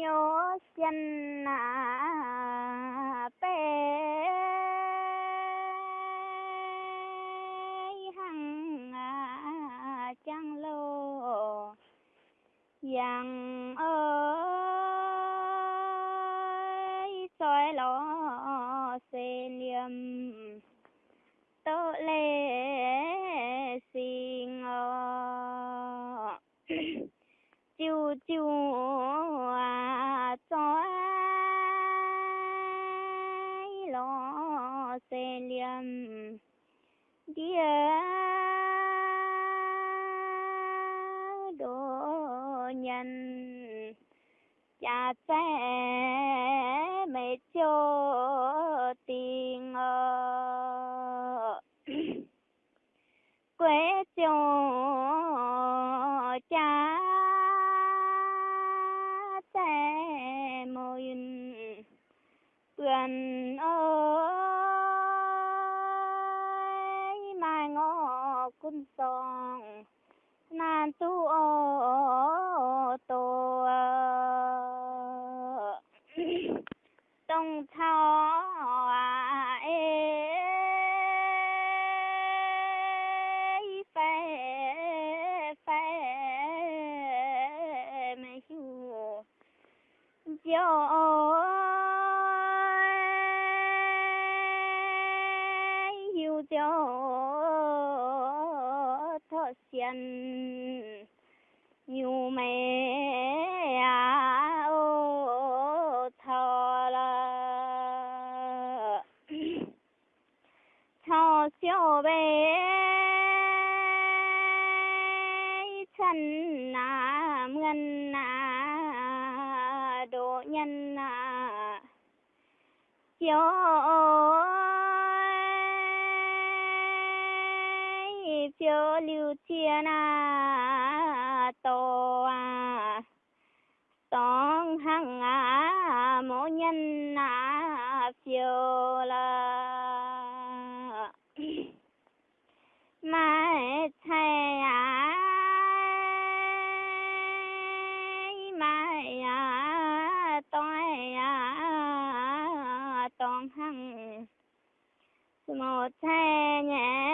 nhớ chân à bé. Hằng à chẳng lô. Yang ơi, soi lo xê liêm tớ lê xin chiu chiu à xe liêm đồ nhân cha sẽ mẹ cho tình ờ quê cho xiên. Nhiều mẹ à ô thọ là thọ siêu bé chân à ngân à độ nhân à. Chiếu chớ lưu chiên à to à song hằng à mô nhân à phiêu là. Mai thầy à mai à tôi à tông hằng. Một thầy nhẹ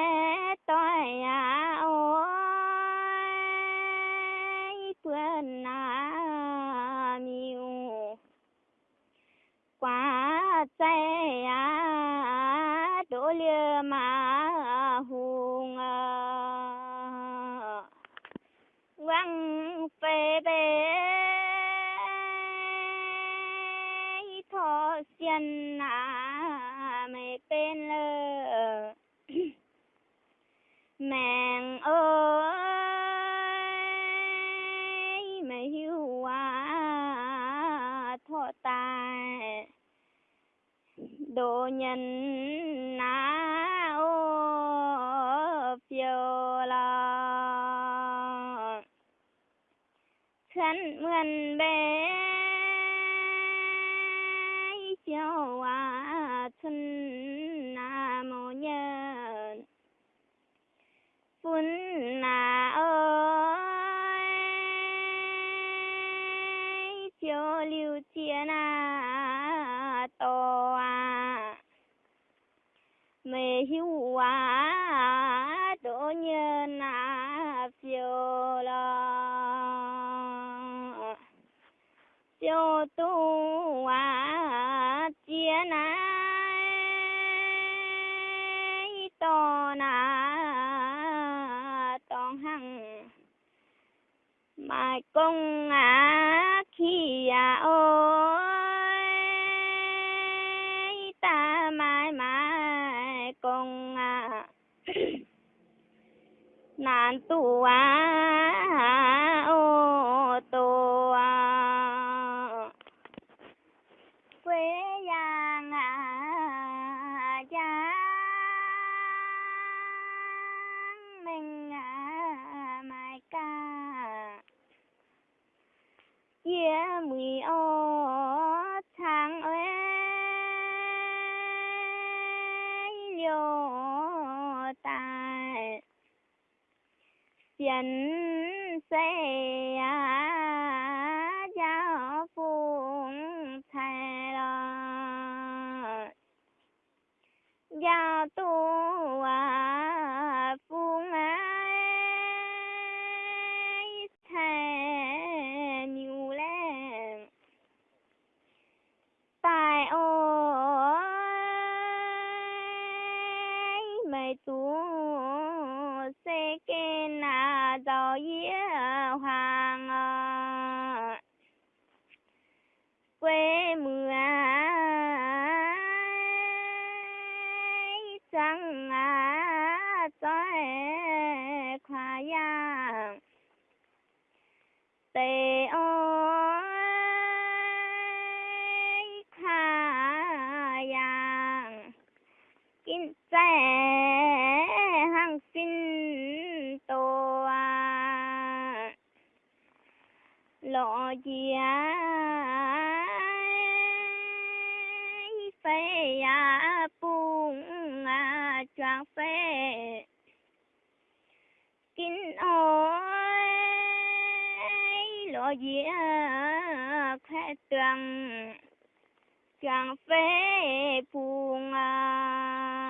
thọ xiên à mày bên lơ. Mẹ ơi mày hiu à thọ tài. Đồ nhân na ô, phiêu la thân mượn bé chiều tu à chia na to na tong hằng. Mai công à khi à ôi, ta mai mai công à nạn tu à quê giang à cha. Mình à mai ca. Chia mười ô tháng ơi liều tài. Tiền sẽ à 不 lộ phê à bung à choang phê kinh ôi lộ chia khẽ tường choang phê bung à